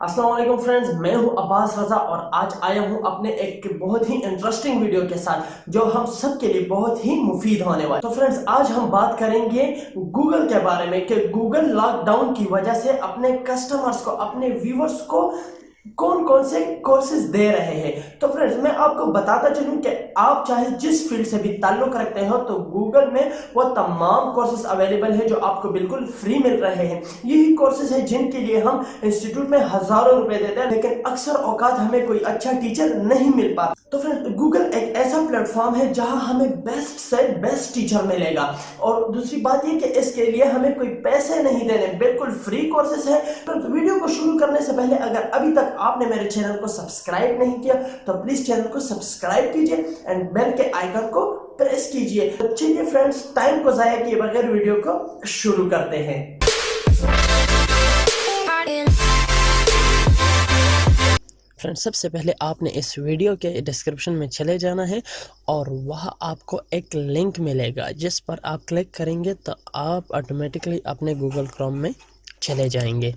Aslam friends, मैं हूँ अब्बास रजा और आज आया हूँ अपने एक बहुत ही इंटरेस्टिंग वीडियो के साथ, जो हम सब के लिए बहुत ही मुफीद होने वाला तो फ्रेंड्स, आज हम बात करेंगे गूगल के बारे में कि गूगल लॉकडाउन की वजह से अपने कस्टमर्स को, अपने व्यूवर्स को कौन कौन से कोर्सेज दे रहे हैं? तो फ्रेंड्स मैं आपको बताता चलूँ कि आप चाहे जिस फ़ील्ड से भी ताल्लुक रखते हो तो गूगल में वो तमाम कोर्सेज अवेलेबल है जो आपको बिल्कुल फ्री मिल रहे हैं। यही कोर्सेज है जिनके लिए हम इंस्टीट्यूट में हज़ारों रुपए देते हैं, लेकिन अक्सर औकात हमें कोई अच्छा टीचर नहीं मिल पाता। तो फ्रेंड गूगल एक ऐसा प्लेटफॉर्म है जहाँ हमें बेस्ट से बेस्ट टीचर मिलेगा। और दूसरी बात ये कि इसके लिए हमें कोई पैसे नहीं देने, बिल्कुल फ्री कोर्सेज है। तो वीडियो को शुरू करने से पहले अगर अभी तक आपने मेरे चैनल को सब्सक्राइब नहीं किया तो प्लीज़ चैनल को सब्सक्राइब कीजिए एंड बेल के आइकन को प्रेस कीजिए। तो चलिए फ्रेंड्स टाइम को जाया किए बगैर वीडियो को शुरू करते हैं। फ्रेंड्स सबसे पहले आपने इस वीडियो के डिस्क्रिप्शन में चले जाना है और वहाँ आपको एक लिंक मिलेगा, जिस पर आप क्लिक करेंगे तो आप ऑटोमेटिकली अपने गूगल क्रोम में चले जाएँगे।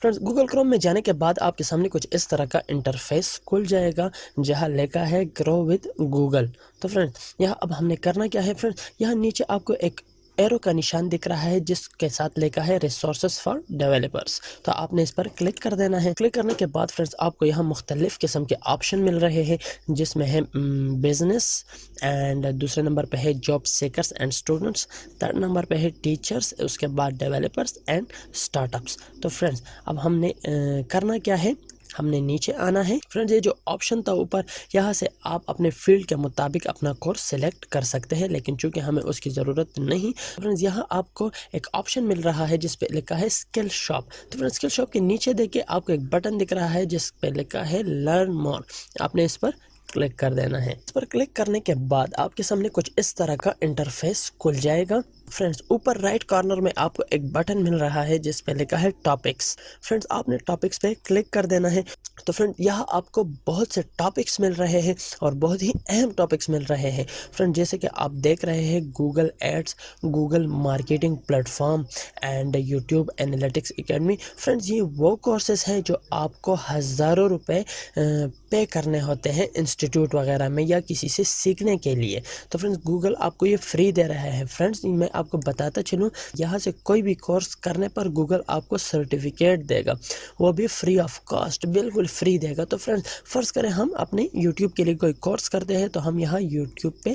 फ्रेंड्स गूगल क्रोम में जाने के बाद आपके सामने कुछ इस तरह का इंटरफेस खुल जाएगा, जहाँ लिखा है ग्रो विद गूगल तो फ्रेंड्स, यहाँ अब हमने करना क्या है फ्रेंड्स, यहाँ नीचे आपको एक एरो का निशान दिख रहा है, जिसके साथ लिखा है रिसोर्स फॉर डेवलपर्स तो आपने इस पर क्लिक कर देना है। क्लिक करने के बाद फ्रेंड्स, आपको यहाँ मुख्तलिफ़ किस्म के ऑप्शन मिल रहे हैं, जिसमें है बिज़नेस एंड दूसरे नंबर पर है job seekers and students third number पर है टीचर्स उसके बाद डेवलपर्स एंड स्टार्टअप्स तो फ्रेंड्स, अब हमने करना क्या है? हमने नीचे आना है। फ्रेंड्स, ये जो ऑप्शन था ऊपर, यहाँ से आप अपने फ़ील्ड के मुताबिक अपना कोर्स सेलेक्ट कर सकते हैं, लेकिन चूँकि हमें उसकी ज़रूरत नहीं, फ्रेंड्स, यहाँ आपको एक ऑप्शन मिल रहा है जिस पे लिखा है स्किल शॉप। तो फ्रेंड्स, स्किल शॉप के नीचे देखिए, आपको एक बटन दिख रहा है जिस पे लिखा है लर्न मोर। आपने इस पर क्लिक कर देना है। इस पर क्लिक करने के बाद आपके सामने कुछ इस तरह का इंटरफेस खुल जाएगा। फ्रेंड्स ऊपर राइट कॉर्नर में आपको एक बटन मिल रहा है जिस पे लिखा है टॉपिक्स फ्रेंड्स आपने टॉपिक्स पे क्लिक कर देना है। तो फ्रेंड यहाँ आपको बहुत से टॉपिक्स मिल रहे हैं और बहुत ही अहम टॉपिक्स मिल रहे हैं। फ्रेंड जैसे कि आप देख रहे हैं Google Ads Google marketing platform and YouTube analytics academy friends ये वो कोर्सेज हैं जो आपको हज़ारों रुपए पे करने होते हैं इंस्टीट्यूट वगैरह में या किसी से सीखने के लिए। तो फ्रेंड्स गूगल आपको ये फ्री दे रहा है। फ्रेंड्स मैं आपको बताता चलूँ, यहाँ से कोई भी कोर्स करने पर गूगल आपको सर्टिफिकेट देगा। वो भी फ्री ऑफ़ कॉस्ट बिल्कुल फ्री देगा। तो फ्रेंड्स फ़र्ज़ करें हम अपने यूट्यूब के लिए कोई कोर्स करते हैं तो हम यहाँ यूट्यूब पे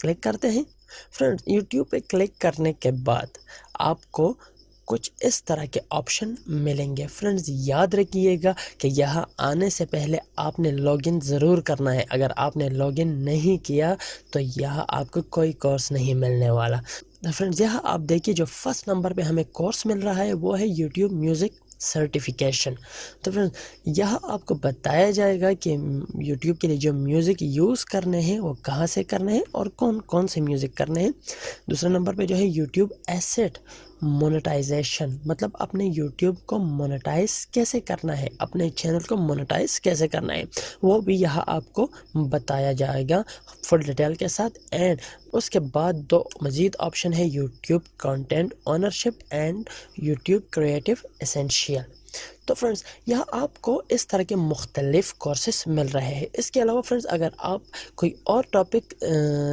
क्लिक करते हैं। फ्रेंड्स यूट्यूब पे क्लिक करने के बाद आपको कुछ इस तरह के ऑप्शन मिलेंगे। फ्रेंड्स याद रखिएगा कि यहाँ आने से पहले आपने लॉगिन ज़रूर करना है। अगर आपने लॉगिन नहीं किया तो यहाँ आपको कोई कोर्स नहीं मिलने वाला। फ्रेंड्स, यहाँ आप देखिए जो फ़र्स्ट नंबर पे हमें कोर्स मिल रहा है, वो है यूट्यूब म्यूज़िक सर्टिफिकेशन तो फ्रेंड यह आपको बताया जाएगा कि यूट्यूब के लिए जो म्यूज़िक यूज़ करने हैं, वो कहाँ से करने हैं और कौन कौन से म्यूज़िक करने हैं। दूसरे नंबर पे जो है यूट्यूब एसेट मोनेटाइजेशन मतलब अपने यूट्यूब को मोनेटाइज कैसे करना है, अपने चैनल को मोनेटाइज कैसे करना है, वो भी यहाँ आपको बताया जाएगा फुल डिटेल के साथ। एंड उसके बाद दो मज़ीद ऑप्शन है YouTube content ownership and YouTube creative essential Mashiach. तो फ्रेंड्स यहाँ आपको इस तरह के मुख्तलिफ़ कोर्सेस मिल रहे हैं। इसके अलावा फ्रेंड्स अगर आप कोई और टॉपिक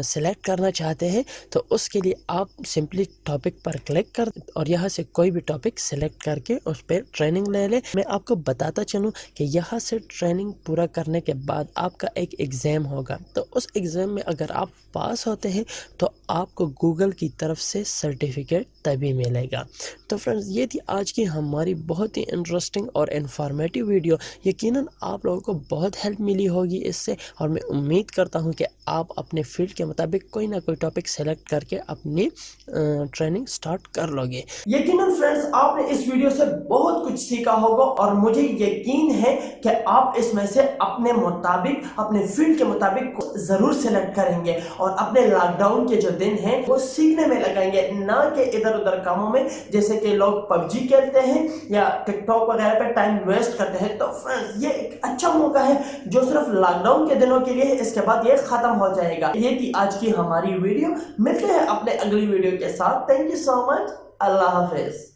सेलेक्ट करना चाहते हैं तो उसके लिए आप सिंपली टॉपिक पर क्लिक कर और यहाँ से कोई भी टॉपिक सेलेक्ट करके उस पर ट्रेनिंग ले लें। मैं आपको बताता चलूँ कि यहाँ से ट्रेनिंग पूरा करने के बाद आपका एक एग्ज़ाम होगा। तो उस एग्ज़ाम में अगर आप पास होते हैं तो आपको गूगल की तरफ़ से सर्टिफिकेट तभी मिलेगा। तो फ्रेंड्स ये थी आज की हमारी बहुत ही इंटरेस्टिंग और इन्फॉर्मेटिव वीडियो यकीनन आप लोगों को बहुत हेल्प मिली होगी इससे और मैं उम्मीद करता हूँ कि आप अपने फ़ील्ड के मुताबिक कोई ना कोई टॉपिक सेलेक्ट करके अपनी ट्रेनिंग स्टार्ट कर लोगे। यकीनन फ्रेंड्स आपने इस वीडियो से बहुत कुछ सीखा होगा और मुझे यकीन है कि आप इसमें से अपने मुताबिक, अपने फ़ील्ड के मुताबिक ज़रूर सेलेक्ट करेंगे और अपने लॉकडाउन के जो दिन हैं, वो सीखने में लगाएँगे, ना कि इधर उधर कामों में। जैसे कि लोग पबजी खेलते हैं या टिकटॉक वगैरह पे टाइम वेस्ट करते हैं तो फ्रेंड्स ये एक अच्छा मौका है जो सिर्फ़ लॉकडाउन के दिनों के लिए है, इसके बाद ये हो जाएगा। ये थी आज की हमारी वीडियो। मिलते हैं अपने अगली वीडियो के साथ। थैंक यू सो मच अल्लाह हाफिज।